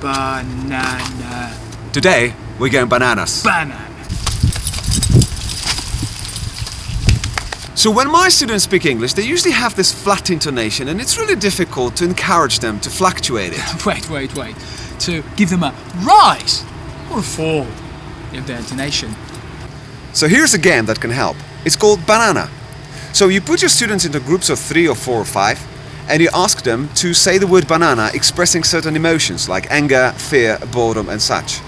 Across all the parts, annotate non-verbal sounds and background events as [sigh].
Banana. Today, we're going bananas. Banana. So when my students speak English, they usually have this flat intonation and it's really difficult to encourage them to fluctuate it. [laughs] Wait, wait, wait. To give them a rise or a fall in their intonation. So here's a game that can help. It's called Banana. So you put your students into groups of three or four or five and you ask them to say the word banana expressing certain emotions like anger, fear, boredom and such.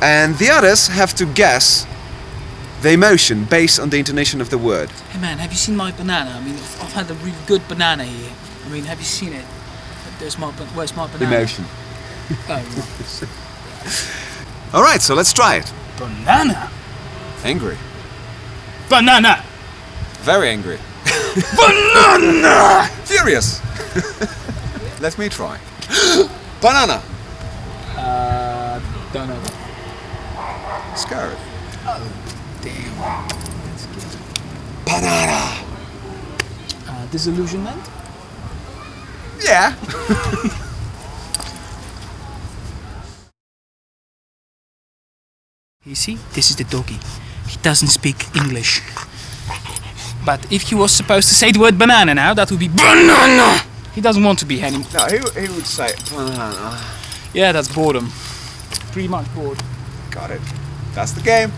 And the others have to guess the emotion based on the intonation of the word. Hey man, have you seen my banana? I mean, I've had a really good banana here. I mean, have you seen it? There's my, where's my banana? Emotion. Oh, Alright, [laughs] so let's try it. banana. Angry. Banana. Very angry. [laughs] Banana. Furious. [laughs] Let me try. [gasps] Banana. Uh, don't know. Scared. Oh, damn. Banana. Uh, disillusionment. Yeah. [laughs] You see, this is the doggy. He doesn't speak English. But if he was supposed to say the word banana now, that would be banana. He doesn't want to be any. No, he, he would say banana. Yeah, that's boredom. Pretty much bored. Got it. That's the game.